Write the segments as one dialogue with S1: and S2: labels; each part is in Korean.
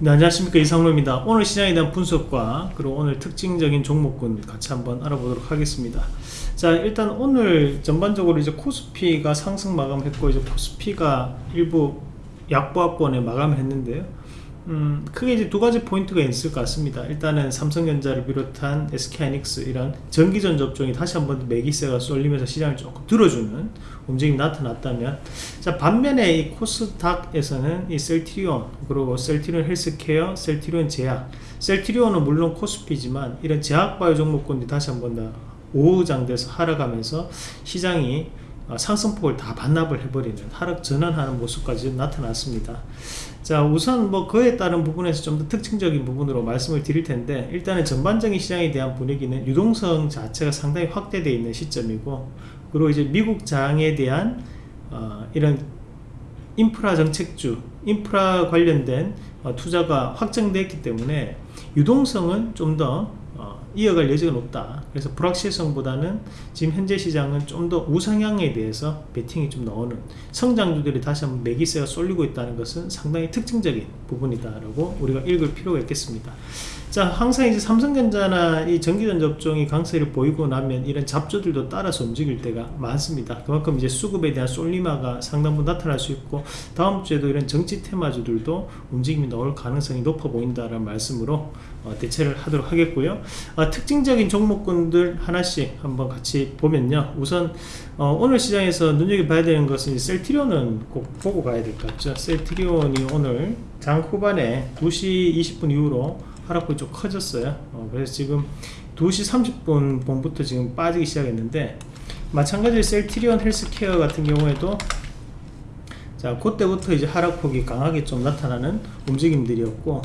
S1: 네, 안녕하십니까. 이상로입니다. 오늘 시장에 대한 분석과 그리고 오늘 특징적인 종목군 같이 한번 알아보도록 하겠습니다. 자 일단 오늘 전반적으로 이제 코스피가 상승 마감했고 이제 코스피가 일부 약보합권에 마감을 했는데요 음, 크게 이제 두 가지 포인트가 있을 것 같습니다. 일단은 삼성전자를 비롯한 SK하이닉스 이런 전기전 접종이 다시 한번 매기세가 쏠리면서 시장을 조금 들어주는 움직임이 나타났다면 자 반면에 이 코스닥에서는 이 셀트리온 그리고 셀트리온 헬스케어, 셀트리온 제약 셀트리온은 물론 코스피지만 이런 제약바이오 종목군이 다시 한번 더 오후장돼서 하락하면서 시장이 어, 상승폭을 다 반납을 해버리는 하락 전환하는 모습까지 나타났습니다. 자 우선 뭐 그에 따른 부분에서 좀 더 특징적인 부분으로 말씀을 드릴 텐데 일단은 전반적인 시장에 대한 분위기는 유동성 자체가 상당히 확대되어 있는 시점이고 그리고 이제 미국 장에 대한 어, 이런 인프라 정책주 인프라 관련된 어, 투자가 확정됐기 때문에 유동성은 좀더 이어갈 여지가 높다. 그래서 불확실성보다는 지금 현재 시장은 좀 더 우상향에 대해서 베팅이 좀 나오는 성장주들이 다시 한번 매기세가 쏠리고 있다는 것은 상당히 특징적인 부분이다 라고 우리가 읽을 필요가 있겠습니다 자 항상 이제 삼성전자나 이 전기전 접종이 강세를 보이고 나면 이런 잡조들도 따라서 움직일 때가 많습니다. 그만큼 이제 수급에 대한 쏠림화가 상당 부분 나타날 수 있고 다음 주에도 이런 정치 테마주들도 움직임이 나올 가능성이 높아 보인다는 말씀으로 어, 대체를 하도록 하겠고요. 어, 특징적인 종목군들 하나씩 한번 같이 보면요. 우선 어, 오늘 시장에서 눈여겨봐야 되는 것은 셀트리온은 꼭 보고 가야 될 것 같죠. 셀트리온이 오늘 장 후반에 2시 20분 이후로 하락폭이 좀 커졌어요. 어, 그래서 지금 2시 30분 봉부터 지금 빠지기 시작했는데 마찬가지로 셀트리온 헬스케어 같은 경우에도 자 그때부터 이제 하락폭이 강하게 좀 나타나는 움직임들이었고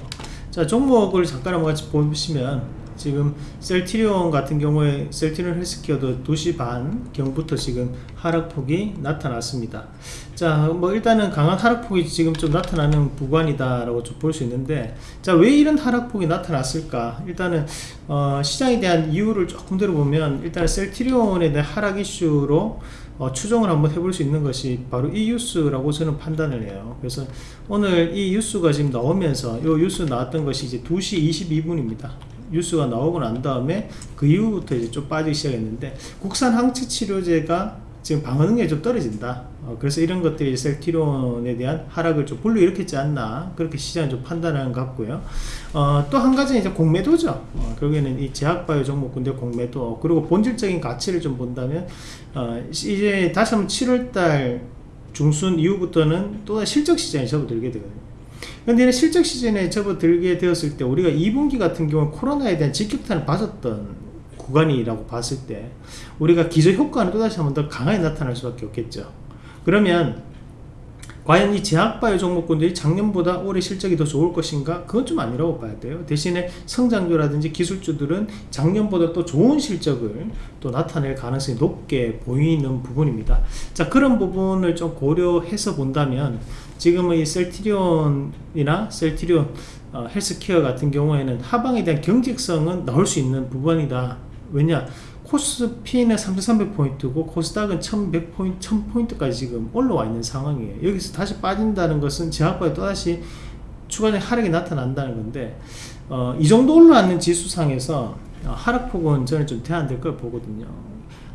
S1: 자 종목을 잠깐 한번 같이 보시면 지금 셀티리온 같은 경우에 셀티리온 헬스케어도 2시 반 경부터 지금 하락폭이 나타났습니다. 자 뭐 일단은 강한 하락폭이 지금 좀 나타나는 구간이다 라고 좀 볼 수 있는데 자 왜 이런 하락폭이 나타났을까? 일단은 어, 시장에 대한 이유를 조금 들어보면 일단 셀티리온에 대한 하락 이슈로 어, 추정을 한번 해볼 수 있는 것이 바로 이 뉴스라고 저는 판단을 해요. 그래서 오늘 이 뉴스가 지금 나오면서 이 뉴스 나왔던 것이 이제 2시 22분입니다 뉴스가 나오고 난 다음에 그 이후부터 이제 좀 빠지기 시작했는데 국산 항체 치료제가 지금 방어 능력이 좀 떨어진다. 어, 그래서 이런 것들이 셀티론에 대한 하락을 좀 불러일으켰지 않나. 그렇게 시장이 좀 판단하는 것 같고요. 어, 또 한 가지는 이제 공매도죠. 어, 결국에는 이 제약바이오 종목군대 공매도. 그리고 본질적인 가치를 좀 본다면 어, 이제 다시 한번 7월달 중순 이후부터는 또 실적 시장에 접어들게 되거든요 근데 실적 시즌에 접어들게 되었을 때 우리가 2분기 같은 경우는 코로나에 대한 직격탄을 받았던 구간이라고 봤을 때 우리가 기저 효과는 또다시 한 번 더 강하게 나타날 수밖에 없겠죠 그러면 과연 이 제약바이오 종목군들이 작년보다 올해 실적이 더 좋을 것인가? 그건 좀 아니라고 봐야 돼요. 대신에 성장주라든지 기술주들은 작년보다 또 좋은 실적을 또 나타낼 가능성이 높게 보이는 부분입니다. 자, 그런 부분을 좀 고려해서 본다면 지금의 셀티리온이나 셀티리온 어, 헬스케어 같은 경우에는 하방에 대한 경직성은 나올 수 있는 부분이다. 왜냐? 코스피는 3300포인트고 코스닥은 1100포인트, 1000포인트까지 지금 올라와 있는 상황이에요 여기서 다시 빠진다는 것은 제약바에 또다시 추가적인 하락이 나타난다는 건데 어, 이 정도 올라왔는 지수상에서 어, 하락폭은 저는 좀 대안될 걸 보거든요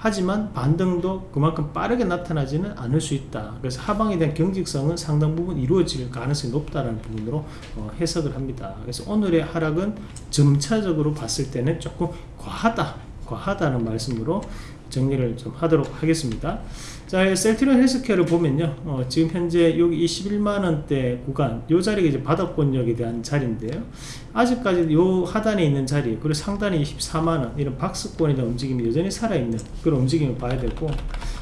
S1: 하지만 반등도 그만큼 빠르게 나타나지는 않을 수 있다. 그래서 하방에 대한 경직성은 상당 부분 이루어질 가능성이 높다는 부분으로 어, 해석을 합니다. 그래서 오늘의 하락은 점차적으로 봤을 때는 조금 과하다 과하다는 말씀으로 정리를 좀 하도록 하겠습니다. 자 셀트리온 헬스케어를 보면요. 어, 지금 현재 여기 21만원대 구간 요 자리가 이제 바닥권역에 대한 자리인데요. 아직까지 요 하단에 있는 자리 그리고 상단에 24만원 이런 박스권에 대한 움직임이 여전히 살아있는 그런 움직임을 봐야 되고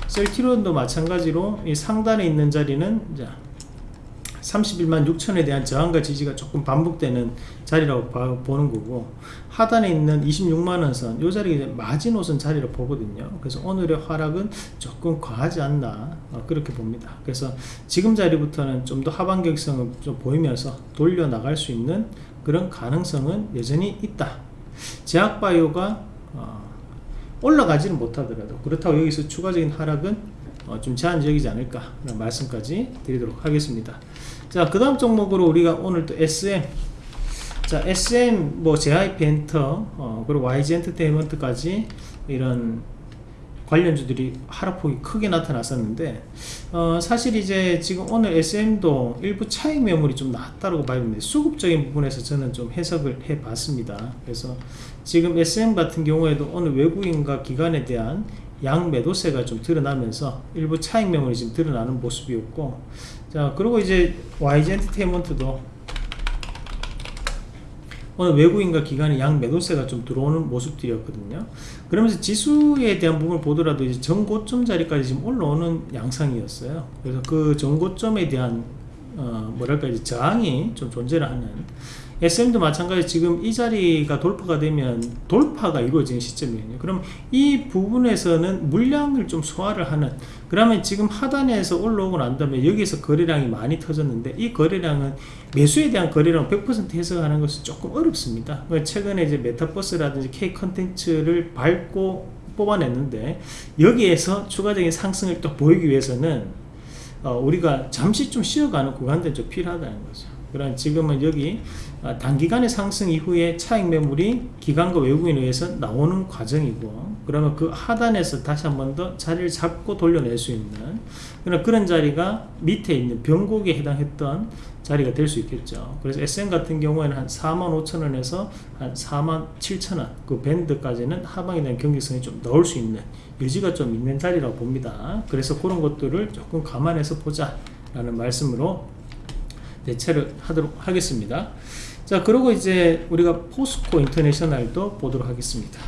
S1: 셀트리온도 마찬가지로 이 상단에 있는 자리는 자 31만 6천에 대한 저항과 지지가 조금 반복되는 자리라고 봐, 보는 거고 하단에 있는 26만원 선, 이 자리가 마지노선 자리로 보거든요. 그래서 오늘의 하락은 조금 과하지 않나 어, 그렇게 봅니다. 그래서 지금 자리부터는 좀 더 하반 격성을 좀 보이면서 돌려 나갈 수 있는 그런 가능성은 여전히 있다. 제약바이오가 어, 올라가지는 못하더라도 그렇다고 여기서 추가적인 하락은 어, 좀 제한적이지 않을까 라는 말씀까지 드리도록 하겠습니다 자 그 다음 종목으로 우리가 오늘 또 SM 자 SM 뭐 JIP 엔터 어, 그리고 YG 엔터테인먼트까지 이런 관련주들이 하락폭이 크게 나타났었는데 어, 사실 이제 지금 오늘 SM도 일부 차익 매물이 좀 낮다고 봐야 됩니다. 수급적인 부분에서 저는 좀 해석을 해 봤습니다. 그래서 지금 SM 같은 경우에도 오늘 외국인과 기관에 대한 양 매도세가 좀 드러나면서 일부 차익 매물이 지금 드러나는 모습이었고 자 그리고 이제 YG 엔터테인먼트도 오늘 외국인과 기관의 양 매도세가 좀 들어오는 모습들이었거든요. 그러면서 지수에 대한 부분을 보더라도 이제 전고점 자리까지 지금 올라오는 양상이었어요. 그래서 그 전고점에 대한 어 뭐랄까 이제 저항이 좀 존재를 하는 SM도 마찬가지 지금 이 자리가 돌파가 되면 돌파가 이루어지는 시점이거든요. 그럼 이 부분에서는 물량을 좀 소화를 하는 그러면 지금 하단에서 올라오고 난 다음에 여기서 거래량이 많이 터졌는데 이 거래량은 매수에 대한 거래량 100% 해석하는 것은 조금 어렵습니다. 최근에 이제 메타버스라든지 K 컨텐츠를 밟고 뽑아냈는데 여기에서 추가적인 상승을 또 보이기 위해서는 어, 우리가 잠시 좀 쉬어가는 구간들이 좀 필요하다는 거죠. 그런 지금은 여기 아, 단기간의 상승 이후에 차익 매물이 기관과 외국인에 의해서 나오는 과정이고 그러면 그 하단에서 다시 한 번 더 자리를 잡고 돌려낼 수 있는 그런 그런 자리가 밑에 있는 변곡에 해당했던 자리가 될 수 있겠죠. 그래서 SM 같은 경우에는 한 45,000원에서 한 47,000원 그 밴드까지는 하방에 대한 경직성이 좀 넣을 수 있는 여지가 좀 있는 자리라고 봅니다. 그래서 그런 것들을 조금 감안해서 보자 라는 말씀으로 대체를 하도록 하겠습니다 자 그리고 이제 우리가 포스코 인터내셔널도 보도록 하겠습니다.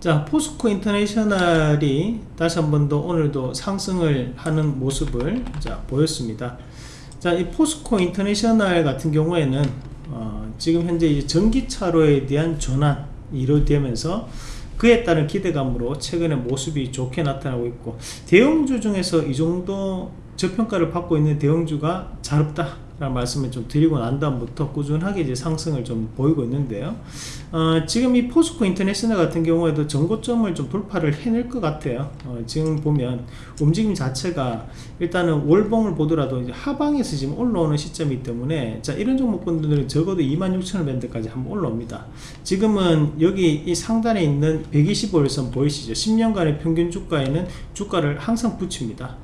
S1: 자 포스코 인터내셔널이 다시 한 번 더 오늘도 상승을 하는 모습을 자 보였습니다. 자이 포스코 인터내셔널 같은 경우에는 어, 지금 현재 전기차로에 대한 전환이 이루어지면서 그에 따른 기대감으로 최근에 모습이 좋게 나타나고 있고 대형주 중에서 이 정도 저평가를 받고 있는 대형주가 잘 없다 라는 말씀을 좀 드리고 난 다음부터 꾸준하게 이제 상승을 좀 보이고 있는데요. 어, 지금 이 포스코 인터내셔널 같은 경우에도 전고점을 좀 돌파를 해낼 것 같아요. 어, 지금 보면 움직임 자체가 일단은 월봉을 보더라도 이제 하방에서 지금 올라오는 시점이기 때문에 자 이런 종목분들은 적어도 26,000원 밴드까지 한번 올라옵니다. 지금은 여기 이 상단에 있는 125일선 보이시죠? 10년간의 평균 주가에는 주가를 항상 붙입니다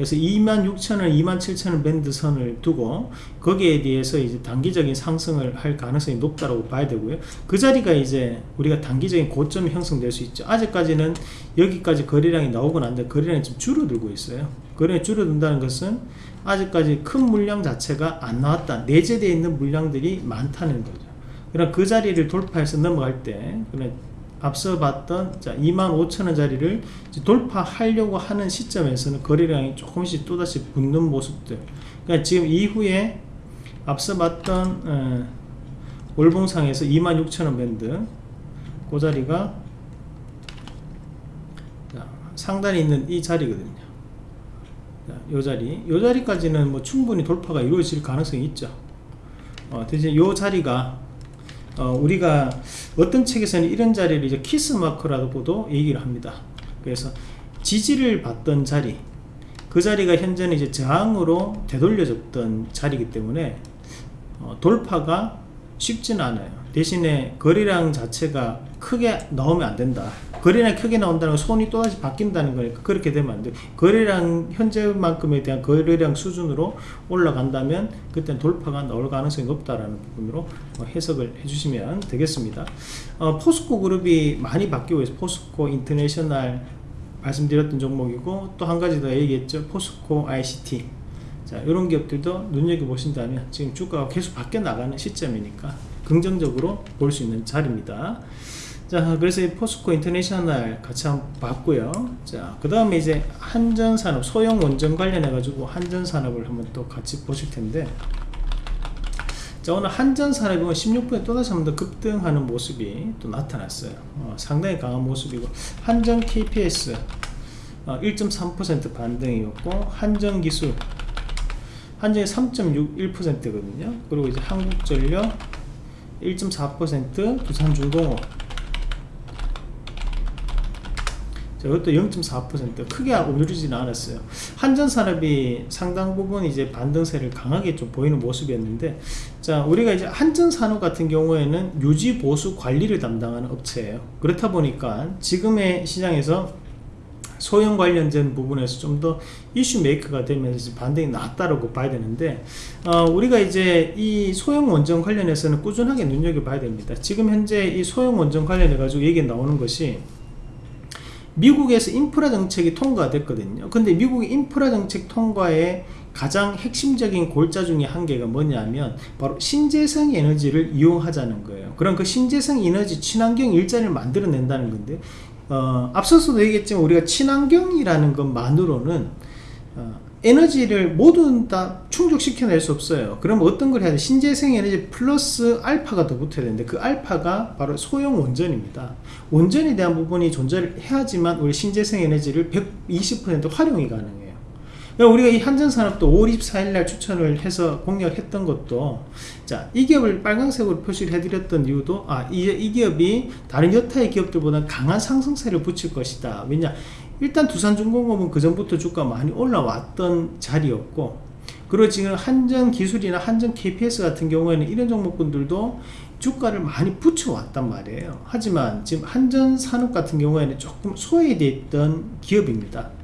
S1: 그래서 26,000원, 27,000원 밴드 선을 두고 거기에 대해서 이제 단기적인 상승을 할 가능성이 높다고 봐야 되고요. 그 자리가 이제 우리가 단기적인 고점이 형성될 수 있죠. 아직까지는 여기까지 거래량이 나오고 난데 거래량이 좀 줄어들고 있어요. 거래량이 줄어든다는 것은 아직까지 큰 물량 자체가 안 나왔다. 내재되어 있는 물량들이 많다는 거죠. 그럼 그 자리를 돌파해서 넘어갈 때 앞서 봤던 25,000원짜리를 돌파하려고 하는 시점에서는 거래량이 조금씩 또다시 붙는 모습들. 그러니까 지금 이후에 앞서 봤던 어, 월봉상에서 26,000원 밴드. 그 자리가 자, 상단에 있는 이 자리거든요. 자, 요 자리. 요 자리까지는 뭐 충분히 돌파가 이루어질 가능성이 있죠. 어, 대신 요 자리가 어, 우리가 어떤 책에서는 이런 자리를 이제 키스 마커라고도 얘기를 합니다. 그래서 지지를 받던 자리, 그 자리가 현재는 이제 저항으로 되돌려졌던 자리이기 때문에 어, 돌파가 쉽지는 않아요. 대신에 거래량 자체가 크게 나오면 안 된다. 거래량 크게 나온다는 건 손이 또다시 바뀐다는 거니까 그렇게 되면 안 돼. 거래량 현재만큼에 대한 거래량 수준으로 올라간다면 그때 돌파가 나올 가능성이 높다라는 부분으로 뭐 해석을 해주시면 되겠습니다. 어, 포스코 그룹이 많이 바뀌고 있어요. 포스코 인터내셔널 말씀드렸던 종목이고 또 한 가지 더 얘기했죠. 포스코 ICT. 자, 이런 기업들도 눈여겨보신다면 지금 주가가 계속 바뀌어 나가는 시점이니까 긍정적으로 볼 수 있는 자리입니다. 자 그래서 포스코 인터내셔널 같이 한번 봤고요. 자그 다음에 이제 한전산업 소형 원전 관련해 가지고 한전산업을 한번 또 같이 보실 텐데. 자 오늘 한전산업이 16분에 또다시 한번 더 급등하는 모습이 또 나타났어요. 어, 상당히 강한 모습이고 한전 KPS 어, 1.3% 반등이었고 한전기술 한전이 3.61%거든요 그리고 이제 한국전력 1.4% 두산중공업 자, 이것도 0.4% 크게 오르지는 않았어요. 한전산업이 상당 부분 이제 반등세를 강하게 좀 보이는 모습이었는데, 자, 우리가 이제 한전산업 같은 경우에는 유지 보수 관리를 담당하는 업체예요. 그렇다 보니까 지금의 시장에서 소형 관련된 부분에서 좀 더 이슈 메이커가 되면서 반등이 낮다라고 봐야 되는데 어, 우리가 이제 이 소형 원전 관련해서는 꾸준하게 눈여겨봐야 됩니다. 지금 현재 이 소형 원전 관련해 가지고 얘기 나오는 것이 미국에서 인프라 정책이 통과됐거든요. 근데 미국의 인프라 정책 통과에 가장 핵심적인 골자 중에 한 개가 뭐냐면 바로 신재생 에너지를 이용하자는 거예요. 그럼 그 신재생 에너지 친환경 일자리를 만들어낸다는 건데 어, 앞서서도 얘기했지만 우리가 친환경이라는 것만으로는 어, 에너지를 모두 다 충족시켜낼 수 없어요. 그럼 어떤 걸 해야 돼? 신재생 에너지 플러스 알파가 더 붙어야 되는데 그 알파가 바로 소형 원전입니다. 원전에 대한 부분이 존재를 해야지만 우리 신재생 에너지를 120% 활용이 가능해요 우리가 이 한전산업도 5월 24일날 추천을 해서 공략했던 것도 자, 이 기업을 빨간색으로 표시를 해드렸던 이유도 아, 이, 이 기업이 다른 여타의 기업들보다 강한 상승세를 붙일 것이다. 왜냐? 일단 두산중공업은 그 전부터 주가 많이 올라왔던 자리였고 그리고 지금 한전 기술이나 한전 KPS 같은 경우에는 이런 종목군들도 주가를 많이 붙여왔단 말이에요. 하지만 지금 한전 산업 같은 경우에는 조금 소외되어 있던 기업입니다.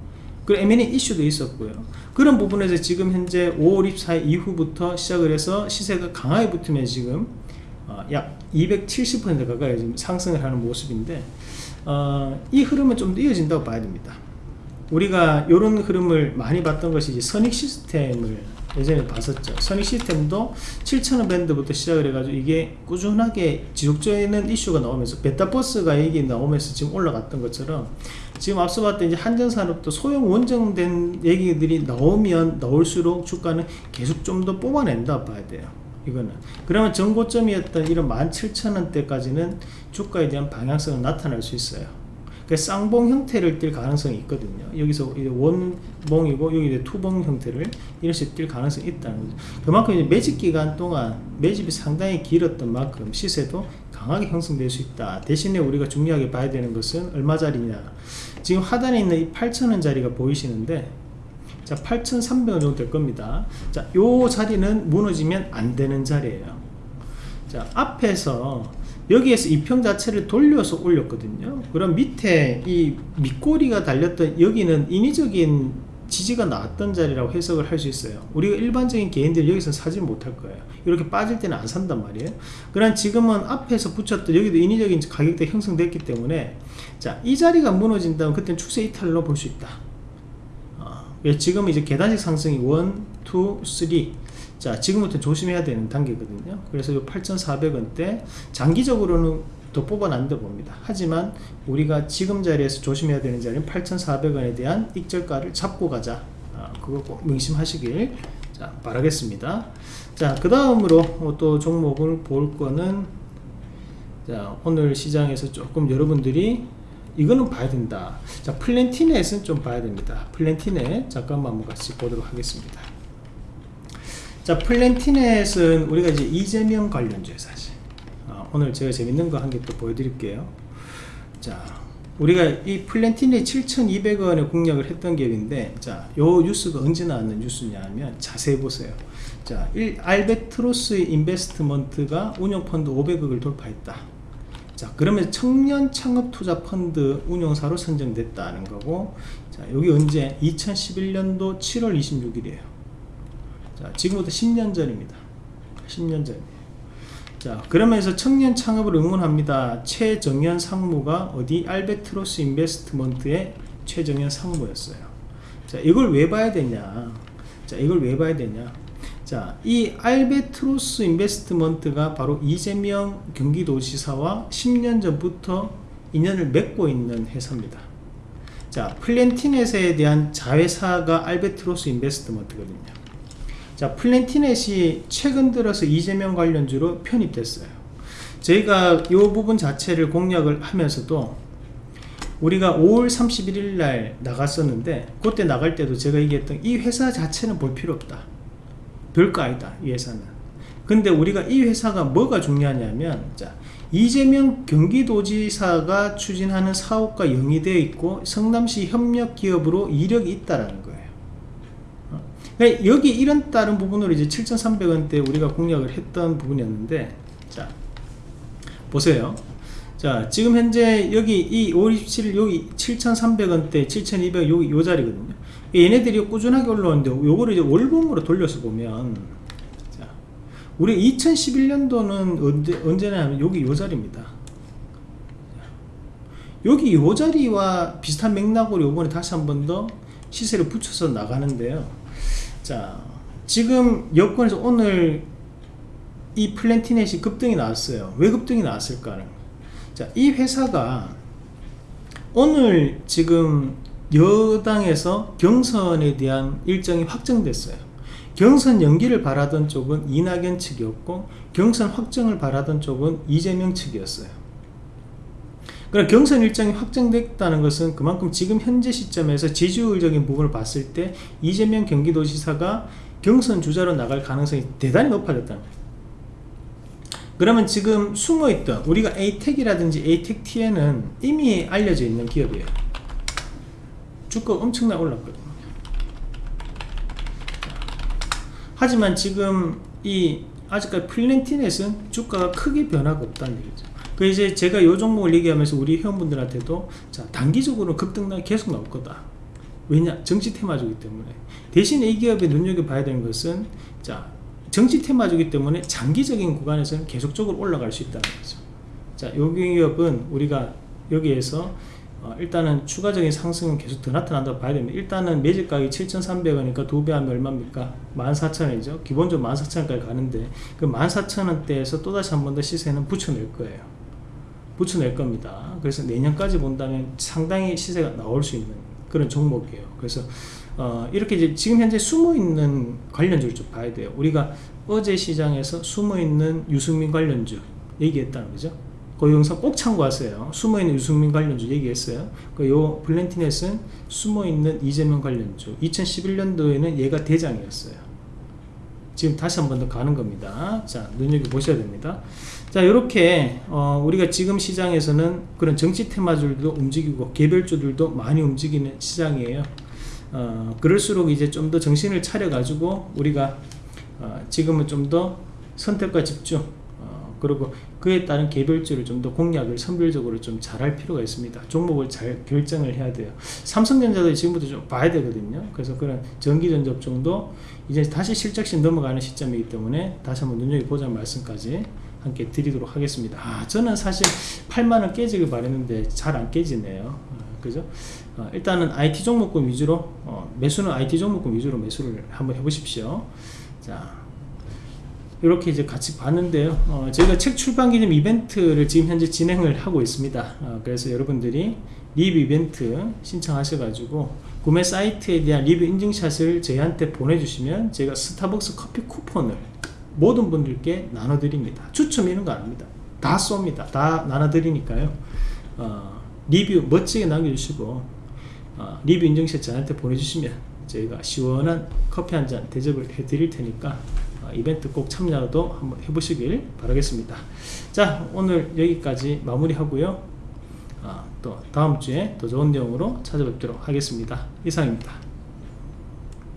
S1: 그리고 M&A 이슈도 있었고요. 그런 부분에서 지금 현재 5월 24일 이후부터 시작을 해서 시세가 강하게 붙으면 지금 어, 약270% 가까이 지금 상승을 하는 모습인데 어, 이 흐름은 좀 더 이어진다고 봐야 됩니다. 우리가 이런 흐름을 많이 봤던 것이 이제 선익 시스템을 예전에 봤었죠. 선익 시스템도 7,000원 밴드부터 시작을 해가지고 이게 꾸준하게 지속적인 이슈가 나오면서 베타버스가 얘기 나오면서 지금 올라갔던 것처럼 지금 앞서 봤던 이제 한전산업도 소형 원정된 얘기들이 나오면 나올수록 주가는 계속 좀 더 뽑아낸다 봐야 돼요. 이거는 그러면 전고점이었던 이런 17,000원대까지는 주가에 대한 방향성은 나타날 수 있어요. 그 쌍봉 형태를 띌 가능성이 있거든요. 여기서 원봉이고 여기 투봉 형태를 이렇게 띌 가능성이 있다는 거죠. 그만큼 매집 기간 동안 매집이 상당히 길었던 만큼 시세도 강하게 형성될 수 있다. 대신에 우리가 중요하게 봐야 되는 것은 얼마짜리냐. 지금 하단에 있는 이 8,000원짜리가 보이시는데 자 8,300원 정도 될 겁니다. 자, 요 자리는 무너지면 안 되는 자리예요. 자, 앞에서 여기에서 이평 자체를 돌려서 올렸거든요. 그럼 밑에 이 밑꼬리가 달렸던 여기는 인위적인 지지가 나왔던 자리라고 해석을 할 수 있어요. 우리가 일반적인 개인들 여기서 사지 못할 거예요. 이렇게 빠질 때는 안 산단 말이에요. 그럼 지금은 앞에서 붙였던 여기도 인위적인 가격대 형성됐기 때문에 자이 자리가 무너진다면 그때는 추세 이탈로 볼 수 있다. 어, 지금 이제 계단식 상승이 1, 2, 3 자 지금부터 조심해야 되는 단계거든요. 그래서 이 8,400원대 장기적으로는 더 뽑아난다 봅니다. 하지만 우리가 지금 자리에서 조심해야 되는 자리는 8,400원에 대한 익절가를 잡고 가자. 아, 그거 꼭 명심하시길 자, 바라겠습니다. 자그 다음으로 또 종목을 볼 거는 자 오늘 시장에서 조금 여러분들이 이거는 봐야 된다. 자 플랜티넷은 좀 봐야 됩니다. 플랜티넷 잠깐만 같이 보도록 하겠습니다 자 플랜티넷은 우리가 이제 이재명 관련주에 사실. 어, 오늘 제가 재밌는 거 한 개 또 보여드릴게요. 자 우리가 이 플랜티넷 7,200원에 공략을 했던 기업인데 자요 뉴스가 언제 나왔는 뉴스냐 하면 자세히 보세요. 자 1, 알베트로스 인베스트먼트가 운용펀드 500억을 돌파했다. 자 그러면 청년 창업 투자 펀드 운용사로 선정됐다는 거고 자 여기 언제? 2011년도 7월 26일이에요 자, 지금부터 10년 전입니다. 10년 전이에요. 자, 그러면서 청년 창업을 응원합니다. 최정현 상무가 어디 알베트로스 인베스트먼트의 최정현 상무였어요. 자, 이걸 왜 봐야 되냐? 자, 이걸 왜 봐야 되냐? 자, 이 알베트로스 인베스트먼트가 바로 이재명 경기도지사와 10년 전부터 인연을 맺고 있는 회사입니다. 자, 플랜티넷에 대한 자회사가 알베트로스 인베스트먼트거든요. 자 플랜티넷이 최근 들어서 이재명 관련주로 편입됐어요. 저희가 이 부분 자체를 공략을 하면서도 우리가 5월 31일 날 나갔었는데 그때 나갈 때도 제가 얘기했던 이 회사 자체는 볼 필요 없다. 별거 아니다 이 회사는. 근데 우리가 이 회사가 뭐가 중요하냐면 자 이재명 경기도지사가 추진하는 사업과 영위되어 있고 성남시 협력기업으로 이력이 있다라는 거예요. 어? 그러니까 여기 이런 다른 부분으로 이제 7,300원대 우리가 공략을 했던 부분이었는데 자 보세요. 자 지금 현재 여기 이527 여기 7,300원대 7,200 여기 요 자리거든요. 얘네들이 꾸준하게 올라오는데 요거를 이제 월봉으로 돌려서 보면 자 우리 2011년도는 언제, 언제나 하면 여기 요 자리입니다. 여기 요 자리와 비슷한 맥락으로 요번에 다시 한 번 더 시세를 붙여서 나가는데요 자 지금 여권에서 오늘 이 플랜티넷이 급등이 나왔어요. 왜 급등이 나왔을까는 자, 이 회사가 오늘 지금 여당에서 경선에 대한 일정이 확정됐어요. 경선 연기를 바라던 쪽은 이낙연 측이었고 경선 확정을 바라던 쪽은 이재명 측이었어요 그럼 경선 일정이 확정됐다는 것은 그만큼 지금 현재 시점에서 지지율적인 부분을 봤을 때 이재명 경기도지사가 경선 주자로 나갈 가능성이 대단히 높아졌다는 거예요. 그러면 지금 숨어있던 우리가 에이텍이라든지 에이텍T에는 이미 알려져 있는 기업이에요. 주가 엄청나게 올랐거든요. 하지만 지금 이 아직까지 플랜티넷은 주가가 크게 변화가 없다는 얘기죠 그 이제 제가 요 종목을 얘기하면서 우리 회원분들한테도 자 단기적으로 급등락이 계속 나올 거다. 왜냐? 정치 테마주기 때문에. 대신 이 기업에 눈여겨봐야 되는 것은 자 정치 테마주기 때문에 장기적인 구간에서는 계속적으로 올라갈 수 있다는 거죠. 자 여기 기업은 우리가 여기에서 어, 일단은 추가적인 상승은 계속 더 나타난다고 봐야 됩니다. 일단은 매집 가격이 7,300원이니까 두 배 하면 얼마입니까? 14,000원이죠. 기본적으로 14,000원까지 가는데 그 14,000원대에서 또다시 한 번 더 시세는 붙여낼 거예요 붙여낼 겁니다. 그래서 내년까지 본다면 상당히 시세가 나올 수 있는 그런 종목이에요. 그래서 어, 이렇게 이제 지금 현재 숨어있는 관련주를 좀 봐야 돼요. 우리가 어제 시장에서 숨어있는 유승민 관련주 얘기했다는 거죠. 그 영상 꼭 참고하세요. 숨어있는 유승민 관련주 얘기했어요. 그요 블렌티넷은 숨어있는 이재명 관련주. 2011년도에는 얘가 대장이었어요. 지금 다시 한 번 더 가는 겁니다. 자 눈여겨보셔야 됩니다 자 이렇게 어, 우리가 지금 시장에서는 그런 정치 테마주들도 움직이고 개별주들도 많이 움직이는 시장이에요. 어, 그럴수록 이제 좀 더 정신을 차려 가지고 우리가 어, 지금은 좀 더 선택과 집중 어, 그리고 그에 따른 개별주를 좀 더 공략을 선별적으로 좀 잘할 필요가 있습니다. 종목을 잘 결정을 해야 돼요. 삼성전자도 지금부터 좀 봐야 되거든요. 그래서 그런 전기전접종도 이제 다시 실적신 넘어가는 시점이기 때문에 다시 한번 눈여겨보자는 말씀까지 함께 드리도록 하겠습니다. 아, 저는 사실 8만원 깨지길 바랬는데 잘 안 깨지네요. 어, 그죠? 어, 일단은 IT 종목군 위주로 어, 매수는 IT 종목군 위주로 매수를 한번 해보십시오. 자 이렇게 이제 같이 봤는데요. 어, 저희가 책 출판 기념 이벤트를 지금 현재 진행을 하고 있습니다. 어, 그래서 여러분들이 리뷰 이벤트 신청하셔 가지고 구매 사이트에 대한 리뷰 인증샷을 저희한테 보내주시면 제가 스타벅스 커피 쿠폰을 모든 분들께 나눠드립니다. 추첨 이런 거 아닙니다. 다 쏩니다. 다 나눠드리니까요. 어, 리뷰 멋지게 남겨주시고 어, 리뷰 인증샷 저한테 보내주시면 저희가 시원한 커피 한 잔 대접을 해드릴 테니까 어, 이벤트 꼭 참여도 한번 해보시길 바라겠습니다. 자 오늘 여기까지 마무리 하고요. 어, 또 다음 주에 더 좋은 내용으로 찾아뵙도록 하겠습니다. 이상입니다